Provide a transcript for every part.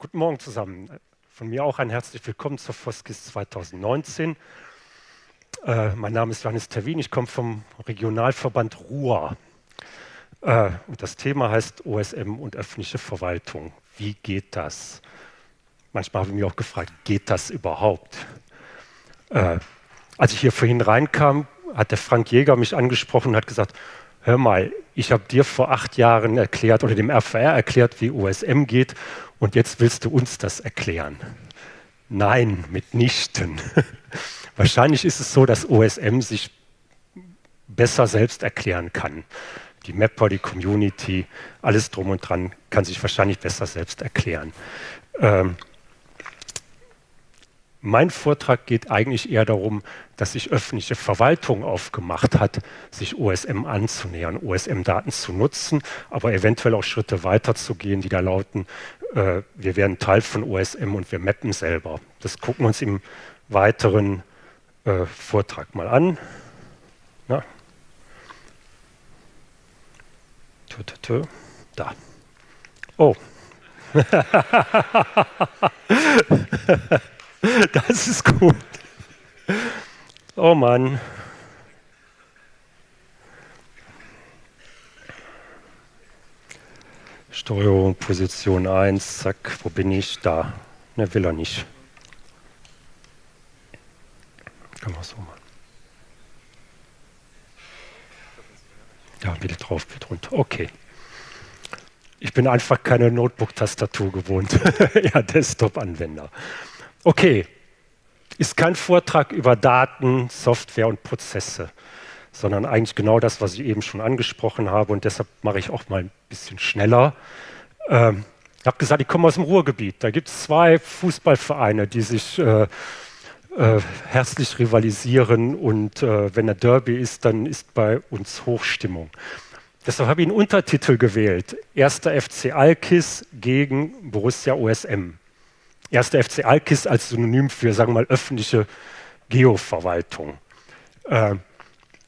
Guten Morgen zusammen. Von mir auch ein herzlich willkommen zur Foskis 2019. Äh, mein Name ist Johannes Terwin, ich komme vom Regionalverband Ruhr. Äh, und das Thema heißt OSM und öffentliche Verwaltung. Wie geht das? Manchmal habe ich mich auch gefragt, geht das überhaupt? Äh, als ich hier vorhin reinkam, hat der Frank Jäger mich angesprochen und hat gesagt, hör mal, ich habe dir vor acht Jahren erklärt oder dem RVR erklärt, wie OSM geht und jetzt willst du uns das erklären. Nein, mitnichten. Wahrscheinlich ist es so, dass OSM sich besser selbst erklären kann. Die Mapper, die Community, alles drum und dran kann sich wahrscheinlich besser selbst erklären. Ähm, mein Vortrag geht eigentlich eher darum, dass sich öffentliche Verwaltung aufgemacht hat, sich OSM anzunähern, OSM-Daten zu nutzen, aber eventuell auch Schritte weiter zu gehen, die da lauten, äh, wir werden Teil von OSM und wir mappen selber. Das gucken wir uns im weiteren äh, Vortrag mal an. Na? Da. Oh. das ist gut. Oh Mann. Steuerung, Position 1, zack, wo bin ich? Da. Ne, will er nicht. Kann man so machen. Ja, wieder drauf, wieder runter. Okay. Ich bin einfach keine Notebook-Tastatur gewohnt. ja, Desktop-Anwender. Okay, ist kein Vortrag über Daten, Software und Prozesse, sondern eigentlich genau das, was ich eben schon angesprochen habe und deshalb mache ich auch mal ein bisschen schneller. Ähm, ich habe gesagt, ich komme aus dem Ruhrgebiet. Da gibt es zwei Fußballvereine, die sich äh, äh, herzlich rivalisieren und äh, wenn der Derby ist, dann ist bei uns Hochstimmung. Deshalb habe ich einen Untertitel gewählt. Erster FC Alkis gegen Borussia OSM. Erster FC Alkis als Synonym für, sagen wir mal, öffentliche Geoverwaltung. Äh,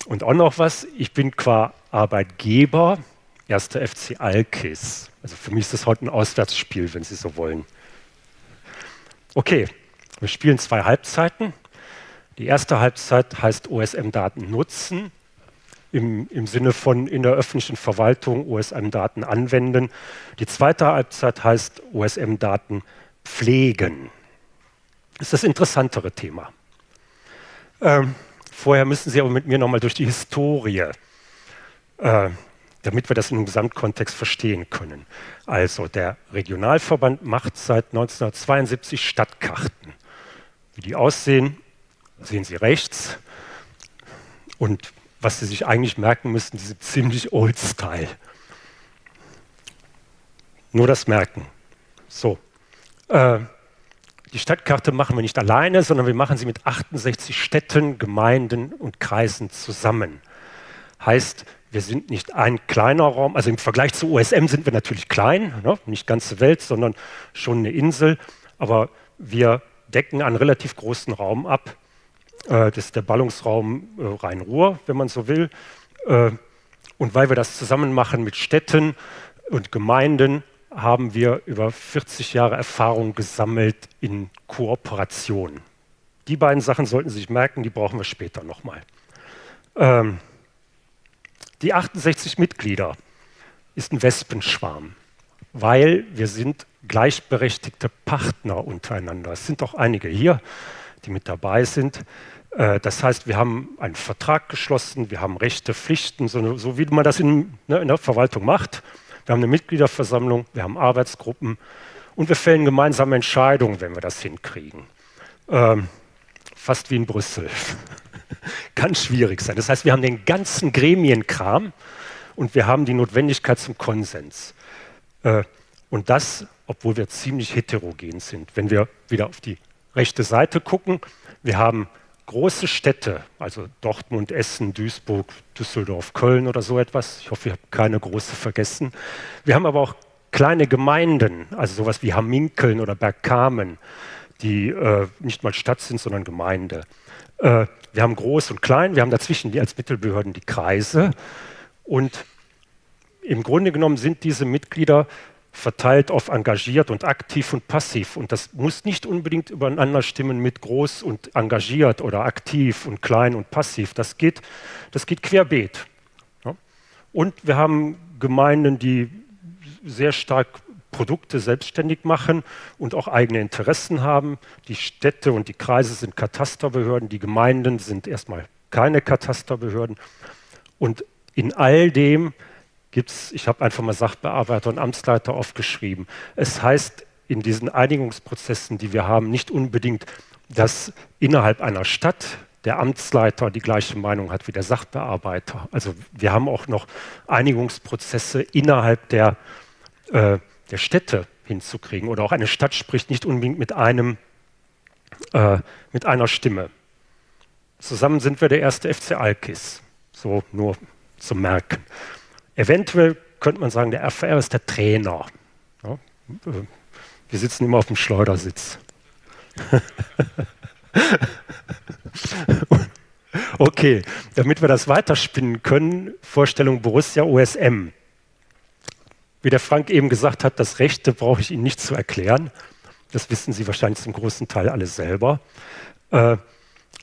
und auch noch was, ich bin qua Arbeitgeber erster FC Alkis. Also für mich ist das heute ein Auswärtsspiel, wenn Sie so wollen. Okay, wir spielen zwei Halbzeiten. Die erste Halbzeit heißt OSM-Daten nutzen, im, im Sinne von in der öffentlichen Verwaltung OSM-Daten anwenden. Die zweite Halbzeit heißt OSM-Daten pflegen. Das ist das interessantere Thema. Ähm, vorher müssen Sie aber mit mir nochmal durch die Historie, äh, damit wir das im Gesamtkontext verstehen können. Also der Regionalverband macht seit 1972 Stadtkarten. Wie die aussehen, sehen Sie rechts. Und was Sie sich eigentlich merken müssten, die sind ziemlich old-style. Nur das Merken. So, äh, die Stadtkarte machen wir nicht alleine, sondern wir machen sie mit 68 Städten, Gemeinden und Kreisen zusammen. Heißt, wir sind nicht ein kleiner Raum, also im Vergleich zu OSM sind wir natürlich klein, ne? nicht ganze Welt, sondern schon eine Insel, aber wir decken einen relativ großen Raum ab. Äh, das ist der Ballungsraum äh, Rhein-Ruhr, wenn man so will. Äh, und weil wir das zusammen machen mit Städten und Gemeinden, haben wir über 40 Jahre Erfahrung gesammelt in Kooperation. Die beiden Sachen sollten Sie sich merken, die brauchen wir später nochmal. Ähm, die 68 Mitglieder ist ein Wespenschwarm, weil wir sind gleichberechtigte Partner untereinander. Es sind auch einige hier, die mit dabei sind. Äh, das heißt, wir haben einen Vertrag geschlossen, wir haben Rechte, Pflichten, so, so wie man das in, ne, in der Verwaltung macht. Wir haben eine Mitgliederversammlung, wir haben Arbeitsgruppen und wir fällen gemeinsame Entscheidungen, wenn wir das hinkriegen. Ähm, fast wie in Brüssel. Kann schwierig sein. Das heißt, wir haben den ganzen Gremienkram und wir haben die Notwendigkeit zum Konsens. Äh, und das, obwohl wir ziemlich heterogen sind. Wenn wir wieder auf die rechte Seite gucken, wir haben große Städte, also Dortmund, Essen, Duisburg, Düsseldorf, Köln oder so etwas. Ich hoffe, ich habe keine große vergessen. Wir haben aber auch kleine Gemeinden, also sowas wie Hamminkeln oder Bergkamen, die äh, nicht mal Stadt sind, sondern Gemeinde. Äh, wir haben groß und klein, wir haben dazwischen die als Mittelbehörden die Kreise und im Grunde genommen sind diese Mitglieder verteilt auf engagiert und aktiv und passiv. Und das muss nicht unbedingt übereinander stimmen mit groß und engagiert oder aktiv und klein und passiv. Das geht, das geht querbeet. Und wir haben Gemeinden, die sehr stark Produkte selbstständig machen und auch eigene Interessen haben. Die Städte und die Kreise sind Katasterbehörden, die Gemeinden sind erstmal keine Katasterbehörden. Und in all dem gibt es, ich habe einfach mal Sachbearbeiter und Amtsleiter aufgeschrieben. Es heißt in diesen Einigungsprozessen, die wir haben, nicht unbedingt, dass innerhalb einer Stadt der Amtsleiter die gleiche Meinung hat wie der Sachbearbeiter. Also wir haben auch noch Einigungsprozesse innerhalb der, äh, der Städte hinzukriegen. Oder auch eine Stadt spricht nicht unbedingt mit, einem, äh, mit einer Stimme. Zusammen sind wir der erste FC Alkis. So nur zum Merken. Eventuell könnte man sagen, der RVR ist der Trainer. Ja, wir sitzen immer auf dem Schleudersitz. okay, damit wir das weiterspinnen können, Vorstellung Borussia OSM. Wie der Frank eben gesagt hat, das Rechte brauche ich Ihnen nicht zu erklären. Das wissen Sie wahrscheinlich zum großen Teil alle selber. Äh,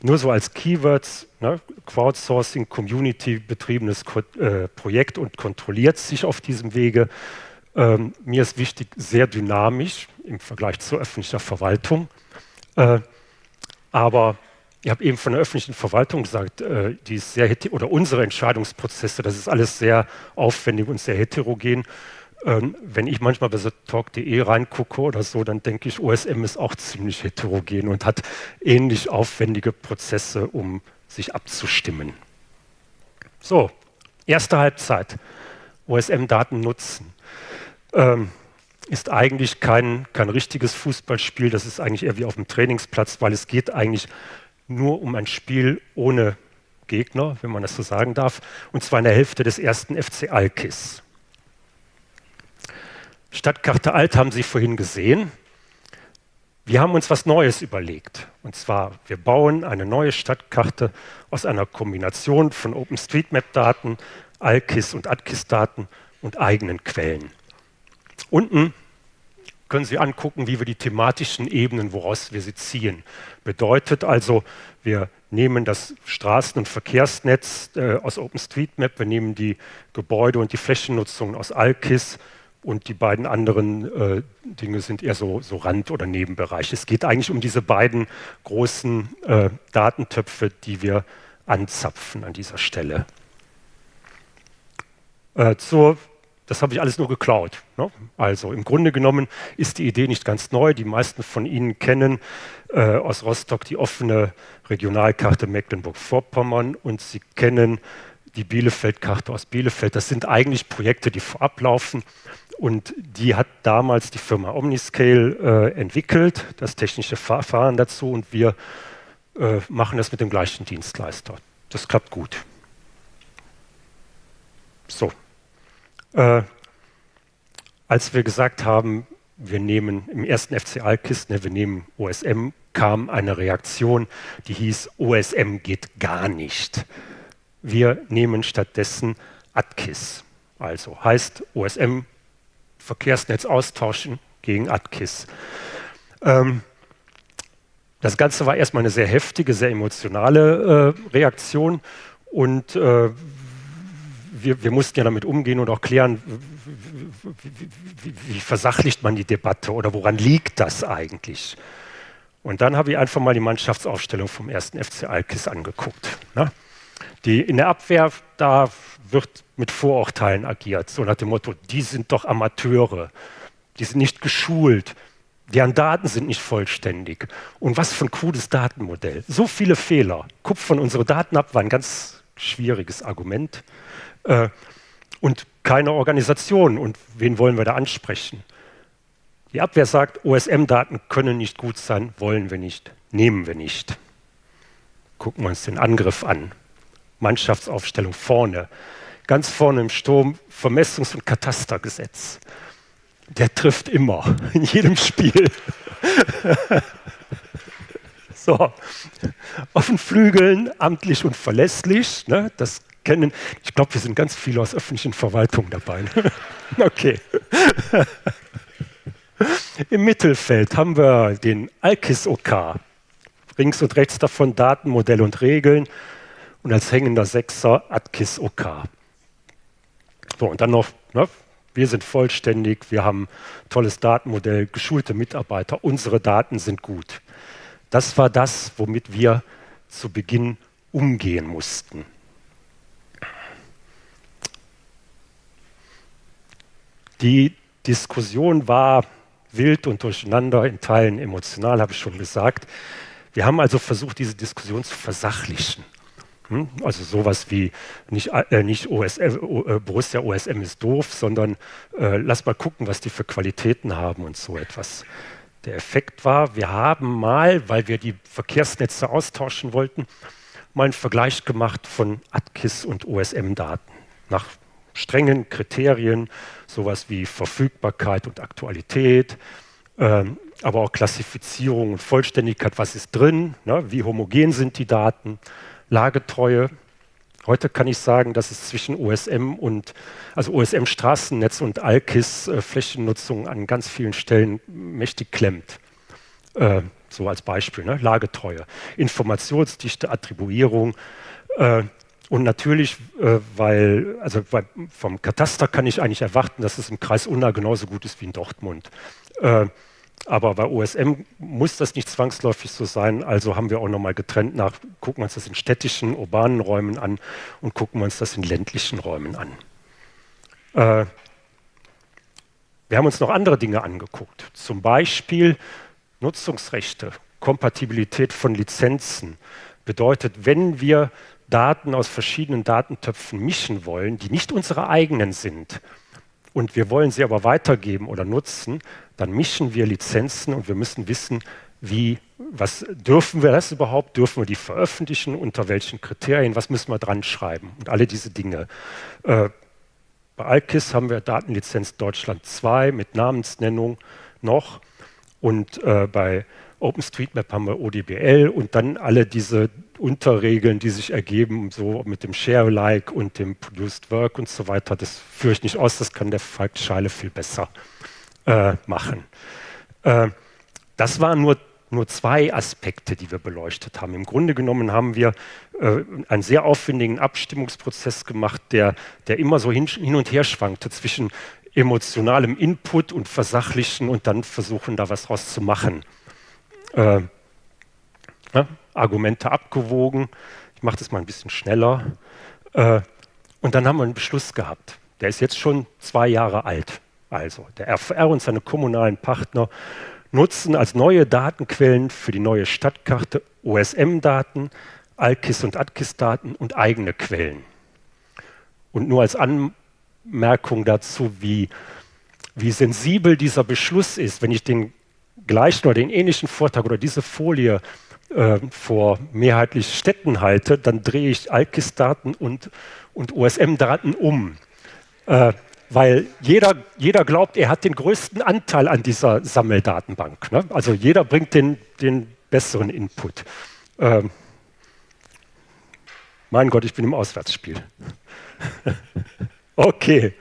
nur so als Keywords, ne, Crowdsourcing, Community-betriebenes äh, Projekt und kontrolliert sich auf diesem Wege. Ähm, mir ist wichtig, sehr dynamisch im Vergleich zur öffentlichen Verwaltung. Äh, aber ich habe eben von der öffentlichen Verwaltung gesagt, äh, die ist sehr oder unsere Entscheidungsprozesse, das ist alles sehr aufwendig und sehr heterogen. Ähm, wenn ich manchmal bei so talk.de reingucke oder so, dann denke ich, OSM ist auch ziemlich heterogen und hat ähnlich aufwendige Prozesse, um sich abzustimmen. So, erste Halbzeit. OSM-Daten nutzen. Ähm, ist eigentlich kein, kein richtiges Fußballspiel, das ist eigentlich eher wie auf dem Trainingsplatz, weil es geht eigentlich nur um ein Spiel ohne Gegner, wenn man das so sagen darf, und zwar in der Hälfte des ersten FC Alkis. Stadtkarte Alt haben Sie vorhin gesehen. Wir haben uns was Neues überlegt. Und zwar, wir bauen eine neue Stadtkarte aus einer Kombination von OpenStreetMap-Daten, ALKIS und ADKIS-Daten und eigenen Quellen. Unten können Sie angucken, wie wir die thematischen Ebenen, woraus wir sie ziehen. Bedeutet also, wir nehmen das Straßen- und Verkehrsnetz äh, aus OpenStreetMap, wir nehmen die Gebäude und die Flächennutzung aus ALKIS, und die beiden anderen äh, Dinge sind eher so, so Rand- oder Nebenbereich. Es geht eigentlich um diese beiden großen äh, Datentöpfe, die wir anzapfen an dieser Stelle. Äh, zur, das habe ich alles nur geklaut. Ne? Also im Grunde genommen ist die Idee nicht ganz neu. Die meisten von Ihnen kennen äh, aus Rostock die offene Regionalkarte Mecklenburg-Vorpommern und Sie kennen die Bielefeld-Karte aus Bielefeld. Das sind eigentlich Projekte, die vorab laufen und die hat damals die Firma Omniscale äh, entwickelt, das technische Verfahren dazu, und wir äh, machen das mit dem gleichen Dienstleister. Das klappt gut. So. Äh, als wir gesagt haben, wir nehmen im ersten FC Alkist, ne, wir nehmen OSM, kam eine Reaktion, die hieß, OSM geht gar nicht. Wir nehmen stattdessen ATKIS. Also heißt OSM Verkehrsnetz austauschen gegen ATKIS. Ähm, das Ganze war erstmal eine sehr heftige, sehr emotionale äh, Reaktion und äh, wir, wir, mussten ja damit umgehen und auch klären, wie, wie, wie, versachlicht man die Debatte oder woran liegt das eigentlich? Und dann habe ich einfach mal die Mannschaftsaufstellung vom ersten FC Alkis angeguckt. Ne? Die, in der Abwehr, da wird mit Vorurteilen agiert, so nach dem Motto, die sind doch Amateure, die sind nicht geschult, deren Daten sind nicht vollständig. Und was für ein cooles Datenmodell. So viele Fehler. Kupfern unsere Daten ab, war ein ganz schwieriges Argument. Äh, und keine Organisation. Und wen wollen wir da ansprechen? Die Abwehr sagt, OSM-Daten können nicht gut sein, wollen wir nicht, nehmen wir nicht. Gucken wir uns den Angriff an. Mannschaftsaufstellung vorne ganz vorne im Sturm Vermessungs- und Katastergesetz. Der trifft immer, in jedem Spiel. so, auf den Flügeln amtlich und verlässlich, ne, das kennen. Ich glaube, wir sind ganz viele aus öffentlichen Verwaltungen dabei. okay. Im Mittelfeld haben wir den ALKIS-OK. Links und rechts davon Daten, Modell und Regeln. Und als hängender Sechser ATKIS-OK. So, und dann noch, ne, wir sind vollständig, wir haben tolles Datenmodell, geschulte Mitarbeiter, unsere Daten sind gut. Das war das, womit wir zu Beginn umgehen mussten. Die Diskussion war wild und durcheinander, in Teilen emotional, habe ich schon gesagt. Wir haben also versucht, diese Diskussion zu versachlichen. Hm? Also sowas wie nicht, äh, nicht OSM, äh, Borussia OSM ist doof, sondern äh, lass mal gucken, was die für Qualitäten haben und so etwas. Der Effekt war, wir haben mal, weil wir die Verkehrsnetze austauschen wollten, mal einen Vergleich gemacht von ATKIS und OSM-Daten nach strengen Kriterien, sowas wie Verfügbarkeit und Aktualität, ähm, aber auch Klassifizierung und Vollständigkeit, was ist drin, ne, wie homogen sind die Daten, Lagetreue. Heute kann ich sagen, dass es zwischen OSM und also OSM Straßennetz und ALKIS äh, Flächennutzung an ganz vielen Stellen mächtig klemmt. Äh, so als Beispiel, ne? Lagetreue, Informationsdichte, Attribuierung äh, und natürlich, äh, weil, also weil vom Kataster kann ich eigentlich erwarten, dass es im Kreis Unna genauso gut ist wie in Dortmund. Aber bei OSM muss das nicht zwangsläufig so sein. Also haben wir auch nochmal getrennt nach, gucken wir uns das in städtischen, urbanen Räumen an und gucken wir uns das in ländlichen Räumen an. Äh, wir haben uns noch andere Dinge angeguckt. Zum Beispiel Nutzungsrechte, Kompatibilität von Lizenzen. Bedeutet, wenn wir Daten aus verschiedenen Datentöpfen mischen wollen, die nicht unsere eigenen sind, und wir wollen sie aber weitergeben oder nutzen, dann mischen wir Lizenzen und wir müssen wissen, wie, was dürfen wir das überhaupt? Dürfen wir die veröffentlichen? Unter welchen Kriterien? Was müssen wir dran schreiben? Und alle diese Dinge. Äh, bei Alkis haben wir Datenlizenz Deutschland 2 mit Namensnennung noch und äh, bei OpenStreetMap haben wir ODBL und dann alle diese Unterregeln, die sich ergeben, so mit dem Share-Alike und dem Produced Work und so weiter. Das führe ich nicht aus, das kann der Falk Scheile viel besser äh, machen. Äh, das waren nur, nur zwei Aspekte, die wir beleuchtet haben. Im Grunde genommen haben wir äh, einen sehr aufwendigen Abstimmungsprozess gemacht, der, der immer so hin, hin und her schwankte zwischen emotionalem Input und Versachlichen und dann versuchen, da was draus zu machen äh, ja, Argumente abgewogen. Ich mache das mal ein bisschen schneller. Äh, und dann haben wir einen Beschluss gehabt. Der ist jetzt schon zwei Jahre alt. Also der RVR und seine kommunalen Partner nutzen als neue Datenquellen für die neue Stadtkarte OSM-Daten, ALKIS und ATKIS-Daten und eigene Quellen. Und nur als Anmerkung dazu, wie, wie sensibel dieser Beschluss ist, wenn ich den gleichen oder den ähnlichen Vortrag oder diese Folie äh, vor mehrheitlich Städten halte, dann drehe ich ALKIS-Daten und, und OSM-Daten um. Äh, weil jeder, jeder glaubt, er hat den größten Anteil an dieser Sammeldatenbank. Ne? Also jeder bringt den, den besseren Input. Ähm, mein Gott, ich bin im Auswärtsspiel. okay,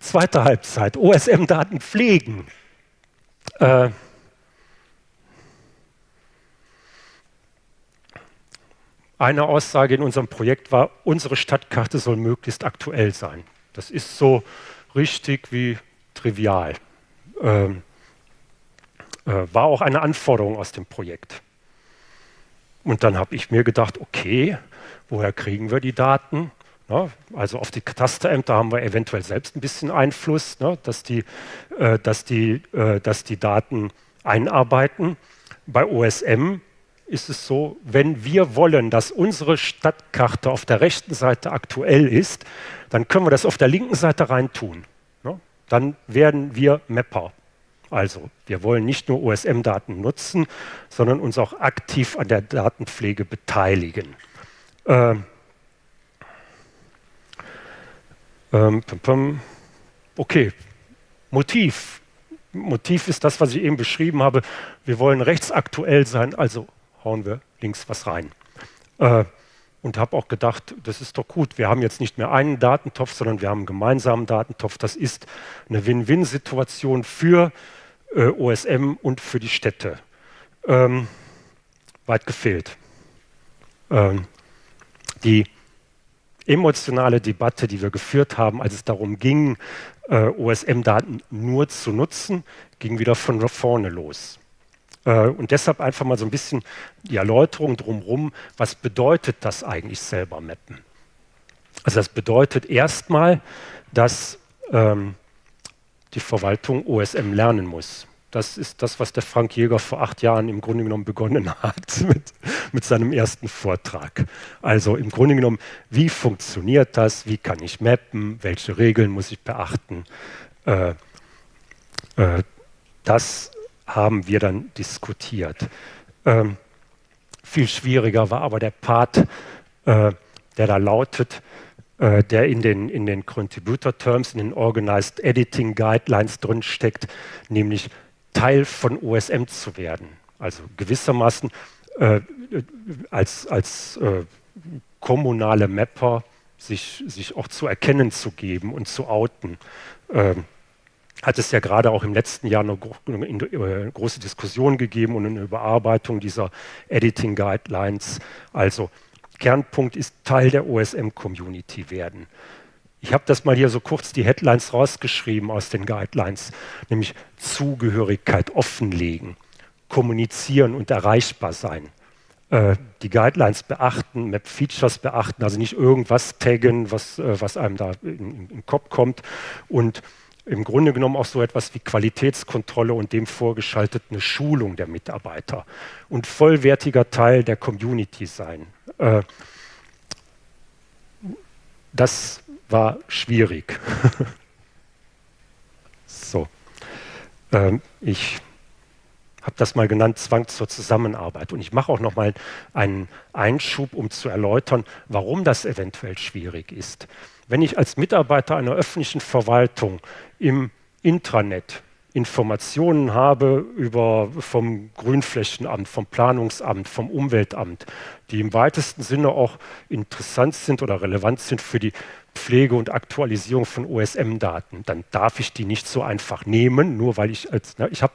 zweite Halbzeit, OSM-Daten pflegen. Äh, Eine Aussage in unserem Projekt war, unsere Stadtkarte soll möglichst aktuell sein. Das ist so richtig wie trivial. Ähm, äh, war auch eine Anforderung aus dem Projekt. Und dann habe ich mir gedacht, okay, woher kriegen wir die Daten? Na, also auf die Katasterämter haben wir eventuell selbst ein bisschen Einfluss, ne, dass, die, äh, dass, die, äh, dass die Daten einarbeiten. Bei OSM ist es so, wenn wir wollen, dass unsere Stadtkarte auf der rechten Seite aktuell ist, dann können wir das auf der linken Seite reintun. Ne? Dann werden wir Mapper. Also wir wollen nicht nur OSM-Daten nutzen, sondern uns auch aktiv an der Datenpflege beteiligen. Ähm, ähm, okay, Motiv. Motiv ist das, was ich eben beschrieben habe. Wir wollen rechtsaktuell sein, also hauen wir links was rein. Äh, und habe auch gedacht, das ist doch gut. Wir haben jetzt nicht mehr einen Datentopf, sondern wir haben einen gemeinsamen Datentopf. Das ist eine Win-Win-Situation für äh, OSM und für die Städte. Ähm, weit gefehlt. Ähm, die emotionale Debatte, die wir geführt haben, als es darum ging, äh, OSM-Daten nur zu nutzen, ging wieder von vorne los. Äh, und deshalb einfach mal so ein bisschen die Erläuterung drumherum, was bedeutet das eigentlich selber mappen? Also das bedeutet erstmal, dass ähm, die Verwaltung OSM lernen muss. Das ist das, was der Frank Jäger vor acht Jahren im Grunde genommen begonnen hat mit, mit seinem ersten Vortrag. Also im Grunde genommen, wie funktioniert das? Wie kann ich mappen? Welche Regeln muss ich beachten? Äh, äh, das haben wir dann diskutiert. Ähm, viel schwieriger war aber der Part, äh, der da lautet, äh, der in den, in den Contributor Terms, in den Organized Editing Guidelines drinsteckt, nämlich Teil von OSM zu werden. Also gewissermaßen äh, als, als äh, kommunale Mapper sich, sich auch zu erkennen zu geben und zu outen. Ähm, hat es ja gerade auch im letzten Jahr eine, eine, große Diskussion gegeben und eine Überarbeitung dieser Editing Guidelines. Also Kernpunkt ist Teil der OSM-Community werden. Ich habe das mal hier so kurz die Headlines rausgeschrieben aus den Guidelines, nämlich Zugehörigkeit offenlegen, kommunizieren und erreichbar sein. Äh, die Guidelines beachten, Map-Features beachten, also nicht irgendwas taggen, was, äh, was einem da in, in den Kopf kommt und im Grunde genommen auch so etwas wie Qualitätskontrolle und dem vorgeschaltet eine Schulung der Mitarbeiter und vollwertiger Teil der Community sein. Äh, das war schwierig. so, ähm, ich habe das mal genannt, Zwang zur Zusammenarbeit. Und ich mache auch noch mal einen Einschub, um zu erläutern, warum das eventuell schwierig ist. Wenn ich als Mitarbeiter einer öffentlichen Verwaltung im Intranet Informationen habe über vom Grünflächenamt, vom Planungsamt, vom Umweltamt, die im weitesten Sinne auch interessant sind oder relevant sind für die Pflege und Aktualisierung von OSM-Daten, dann darf ich die nicht so einfach nehmen, nur weil ich als, ne, ich habe,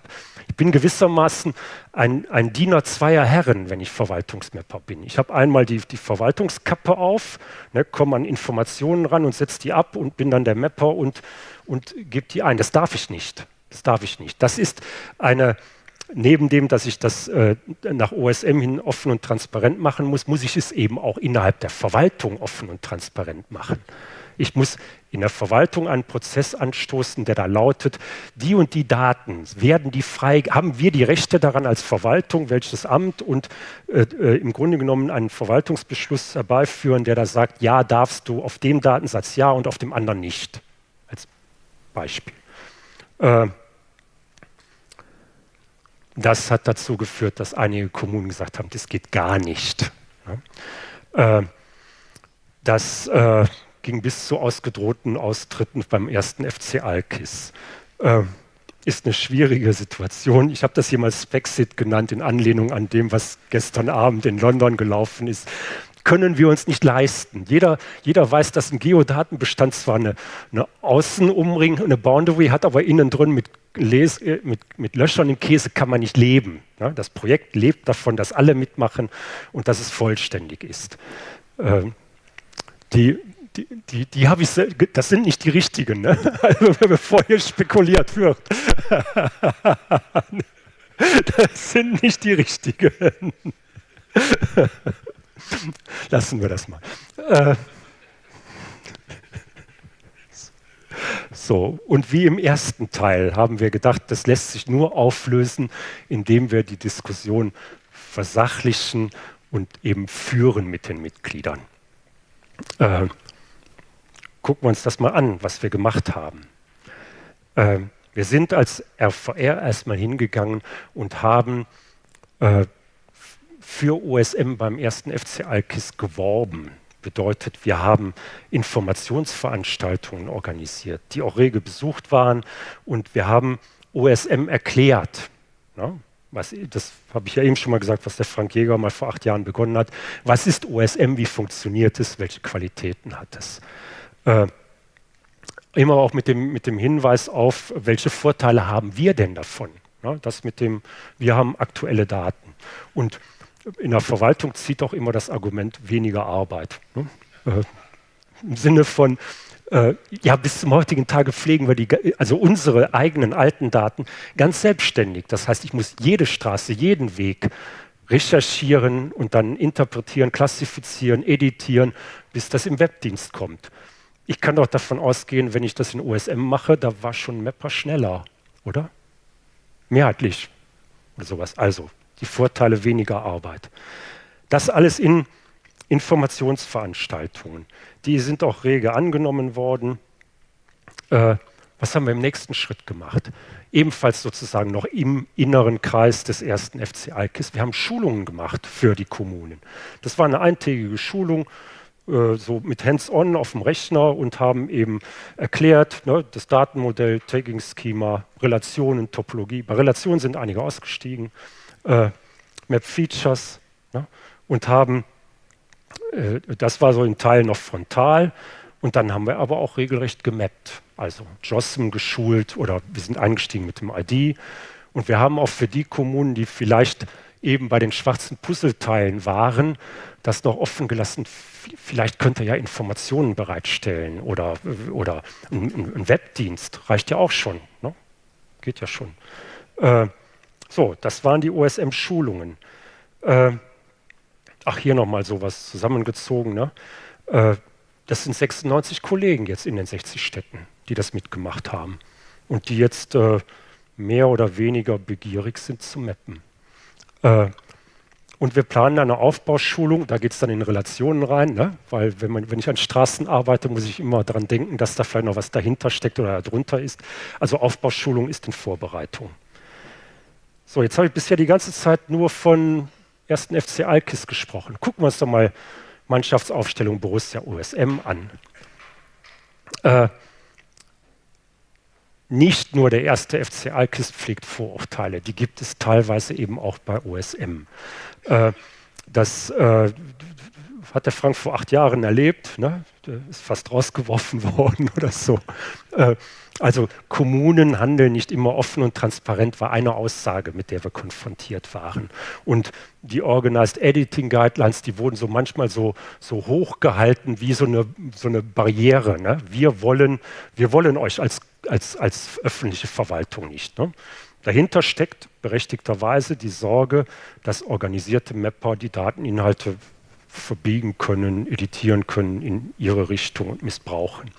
bin gewissermaßen ein, ein Diener zweier Herren, wenn ich Verwaltungsmapper bin. Ich habe einmal die, die Verwaltungskappe auf, ne, komme an Informationen ran und setze die ab und bin dann der Mapper und, und gebe die ein. Das darf ich nicht. Das darf ich nicht. Das ist eine, neben dem, dass ich das äh, nach OSM hin offen und transparent machen muss, muss ich es eben auch innerhalb der Verwaltung offen und transparent machen. Ich muss in der Verwaltung einen Prozess anstoßen, der da lautet, die und die Daten, werden die frei, haben wir die Rechte daran als Verwaltung, welches Amt und äh, äh, im Grunde genommen einen Verwaltungsbeschluss herbeiführen, der da sagt, ja, darfst du auf dem Datensatz ja und auf dem anderen nicht, als Beispiel. Äh, das hat dazu geführt, dass einige Kommunen gesagt haben, das geht gar nicht. Äh, das äh, ging bis zu ausgedrohten Austritten beim ersten FC Alkis. Ist eine schwierige Situation. Ich habe das hier mal Spexit genannt, in Anlehnung an dem, was gestern Abend in London gelaufen ist können wir uns nicht leisten. Jeder, jeder weiß, dass ein Geodatenbestand zwar eine, eine Außenumring, eine Boundary hat, aber innen drin mit, Les, äh, mit, mit Löchern im Käse kann man nicht leben. Ja, das Projekt lebt davon, dass alle mitmachen und dass es vollständig ist. Ähm, die, die, die, die habe ich, das sind nicht die richtigen, ne? also bevor hier spekuliert wird. das sind nicht die richtigen. Lassen wir das mal. Äh, so, und wie im ersten Teil haben wir gedacht, das lässt sich nur auflösen, indem wir die Diskussion versachlichen und eben führen mit den Mitgliedern. Äh, gucken wir uns das mal an, was wir gemacht haben. Äh, wir sind als RVR erstmal hingegangen und haben äh, für OSM beim ersten FC Alkis geworben. Bedeutet, wir haben Informationsveranstaltungen organisiert, die auch rege besucht waren und wir haben OSM erklärt. Ne? Was, das habe ich ja eben schon mal gesagt, was der Frank Jäger mal vor acht Jahren begonnen hat. Was ist OSM? Wie funktioniert es? Welche Qualitäten hat es? Äh, immer auch mit dem, mit dem Hinweis auf, welche Vorteile haben wir denn davon? Ja, das mit dem, wir haben aktuelle Daten. Und in der Verwaltung zieht auch immer das Argument weniger Arbeit. Ne? Äh, Im Sinne von, äh, ja, bis zum heutigen Tage pflegen wir die, also unsere eigenen alten Daten ganz selbstständig. Das heißt, ich muss jede Straße, jeden Weg recherchieren und dann interpretieren, klassifizieren, editieren, bis das im Webdienst kommt. Ich kann doch davon ausgehen, wenn ich das in OSM mache, da war schon Mapper schneller, oder? Mehrheitlich oder sowas. Also die Vorteile weniger Arbeit. Das alles in Informationsveranstaltungen. Die sind auch rege angenommen worden. Äh, was haben wir im nächsten Schritt gemacht? Ebenfalls sozusagen noch im inneren Kreis des ersten FC Alkis. Wir haben Schulungen gemacht für die Kommunen. Das war eine eintägige Schulung, so mit Hands-on auf dem Rechner und haben eben erklärt, ne, das Datenmodell, Tagging-Schema, Relationen, Topologie. Bei Relationen sind einige ausgestiegen, äh, Map-Features ne, und haben äh, das war so ein Teil noch frontal. Und dann haben wir aber auch regelrecht gemappt. Also JOSM geschult oder wir sind eingestiegen mit dem ID. Und wir haben auch für die Kommunen, die vielleicht eben bei den schwarzen Puzzleteilen waren, das noch offen gelassen. Vielleicht könnt ihr ja Informationen bereitstellen oder, oder ein, ein Webdienst. Reicht ja auch schon. Ne? Geht ja schon. Äh, so, das waren die OSM-Schulungen. Äh, ach, hier nochmal sowas zusammengezogen. Ne? Äh, das sind 96 Kollegen jetzt in den 60 Städten, die das mitgemacht haben und die jetzt äh, mehr oder weniger begierig sind zu mappen. Und wir planen eine Aufbauschulung, da geht es dann in Relationen rein, ne? weil wenn, man, wenn ich an Straßen arbeite, muss ich immer daran denken, dass da vielleicht noch was dahinter steckt oder darunter ist. Also Aufbauschulung ist in Vorbereitung. So, jetzt habe ich bisher die ganze Zeit nur von ersten FC Alkis gesprochen. Gucken wir uns doch mal Mannschaftsaufstellung Borussia OSM an. Äh, nicht nur der erste FC Alkis pflegt Vorurteile, die gibt es teilweise eben auch bei OSM. Äh, das äh, hat der Frank vor acht Jahren erlebt, ne? ist fast rausgeworfen worden oder so. Äh, also Kommunen handeln nicht immer offen und transparent, war eine Aussage, mit der wir konfrontiert waren. Und die Organized Editing Guidelines, die wurden so manchmal so, so hoch wie so eine, so eine Barriere. Ne? Wir, wollen, wir wollen euch als, als, als öffentliche Verwaltung nicht. Ne? Dahinter steckt berechtigterweise die Sorge, dass organisierte Mapper die Dateninhalte verbiegen können, editieren können in ihre Richtung und missbrauchen.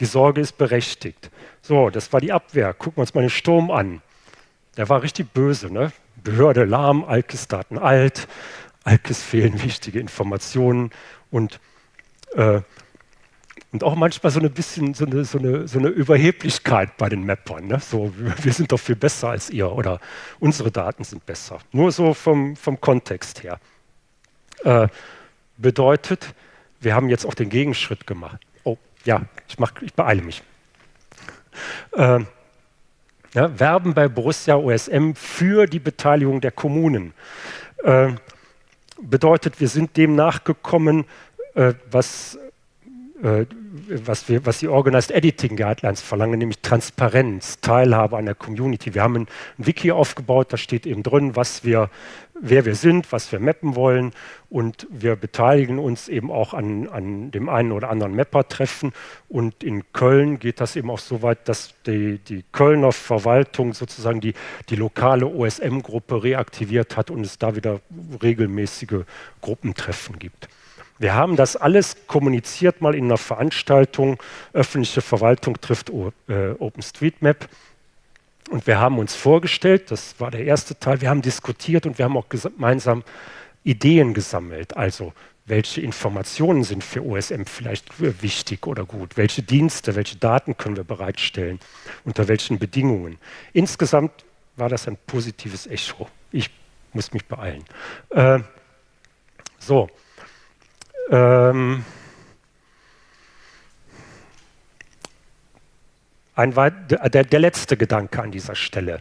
Die Sorge ist berechtigt. So, das war die Abwehr. Gucken wir uns mal den Sturm an. Der war richtig böse. Ne? Behörde lahm, Alkis-Daten alt, Alkis fehlen wichtige Informationen und, äh, und auch manchmal so ein bisschen so eine, so eine, so eine Überheblichkeit bei den Mappern. Ne? So, wir sind doch viel besser als ihr oder unsere Daten sind besser. Nur so vom, vom Kontext her. Äh, bedeutet, wir haben jetzt auch den Gegenschritt gemacht. Oh, ja, ich, mach, ich beeile mich. Äh, ja, werben bei Borussia OSM für die Beteiligung der Kommunen. Äh, bedeutet, wir sind dem nachgekommen, äh, was was, wir, was die Organized Editing Guidelines verlangen, nämlich Transparenz, Teilhabe an der Community. Wir haben ein, ein, Wiki aufgebaut, da steht eben drin, was wir, wer wir sind, was wir mappen wollen und wir beteiligen uns eben auch an, an dem einen oder anderen Mapper-Treffen und in Köln geht das eben auch so weit, dass die, die Kölner Verwaltung sozusagen die, die lokale OSM-Gruppe reaktiviert hat und es da wieder regelmäßige Gruppentreffen gibt. Wir haben das alles kommuniziert mal in einer Veranstaltung, öffentliche Verwaltung trifft äh, OpenStreetMap. Und wir haben uns vorgestellt, das war der erste Teil, wir haben diskutiert und wir haben auch gemeinsam Ideen gesammelt. Also welche Informationen sind für OSM vielleicht wichtig oder gut, welche Dienste, welche Daten können wir bereitstellen, unter welchen Bedingungen. Insgesamt war das ein positives Echo. Ich muss mich beeilen. Äh, so, ähm, ein, der, der, letzte Gedanke an dieser Stelle.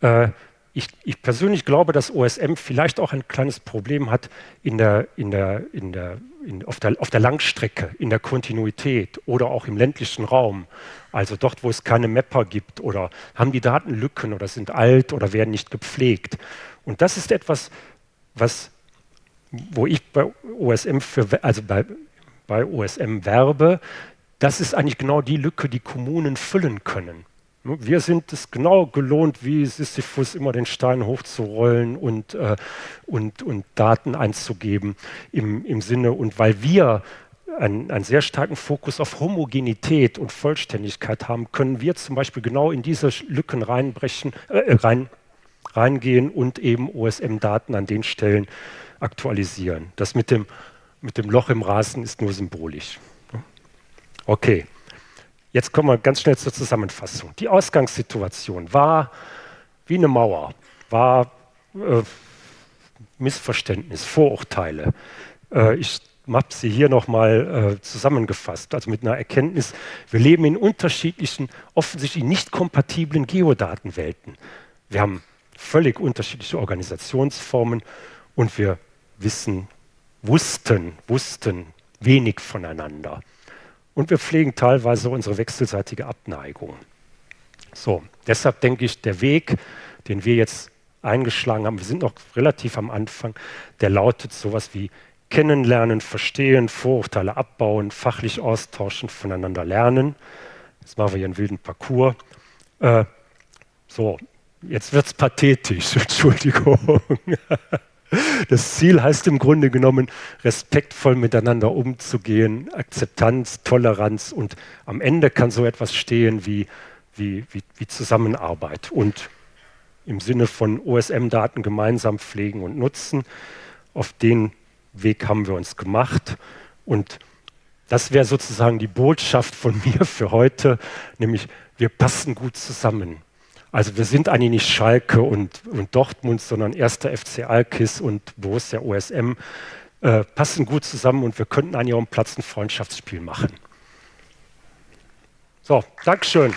Äh, ich, ich, persönlich glaube, dass OSM vielleicht auch ein kleines Problem hat in der, in der, in der, in, auf, der, auf der Langstrecke, in der Kontinuität oder auch im ländlichen Raum. Also dort, wo es keine Mapper gibt oder haben die Daten Lücken oder sind alt oder werden nicht gepflegt. Und das ist etwas, was, wo ich bei OSM, für, also bei, bei OSM werbe, das ist eigentlich genau die Lücke, die Kommunen füllen können. Ne, wir sind es genau gelohnt, wie Sisyphus immer den Stein hochzurollen und, äh, und, und Daten einzugeben im, im Sinne, und weil wir einen, einen, sehr starken Fokus auf Homogenität und Vollständigkeit haben, können wir zum Beispiel genau in diese Lücken reinbrechen, äh, rein, reingehen und eben OSM-Daten an den Stellen aktualisieren. Das mit dem, mit dem Loch im Rasen ist nur symbolisch. Okay. Jetzt kommen wir ganz schnell zur Zusammenfassung. Die Ausgangssituation war wie eine Mauer, war äh, Missverständnis, Vorurteile. Äh, ich habe sie hier nochmal äh, zusammengefasst, also mit einer Erkenntnis, wir leben in unterschiedlichen, offensichtlich nicht kompatiblen Geodatenwelten. Wir haben völlig unterschiedliche Organisationsformen und wir wissen, wussten, wussten wenig voneinander. Und wir pflegen teilweise unsere wechselseitige Abneigung. So, deshalb denke ich, der Weg, den wir jetzt eingeschlagen haben, wir sind noch relativ am Anfang, der lautet sowas wie kennenlernen, verstehen, Vorurteile abbauen, fachlich austauschen, voneinander lernen. Jetzt machen wir hier einen wilden Parcours. Äh, so, jetzt wird es pathetisch, Entschuldigung. Das Ziel heißt im Grunde genommen, respektvoll miteinander umzugehen, Akzeptanz, Toleranz und am Ende kann so etwas stehen wie, wie, wie, wie Zusammenarbeit und im Sinne von OSM-Daten gemeinsam pflegen und nutzen. Auf den Weg haben wir uns gemacht und das wäre sozusagen die Botschaft von mir für heute, nämlich wir passen gut zusammen. Also wir sind eigentlich nicht Schalke und, und Dortmund, sondern erster FC Alkis und Borussia OSM äh, passen gut zusammen und wir könnten an ihrem Platz ein Freundschaftsspiel machen. So, Dankeschön.